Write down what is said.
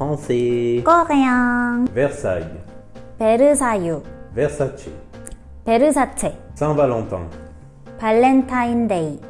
français, coréen, Versailles, 베르사유, Versace, 베르사체, Saint-Valentin, 발렌타인데이,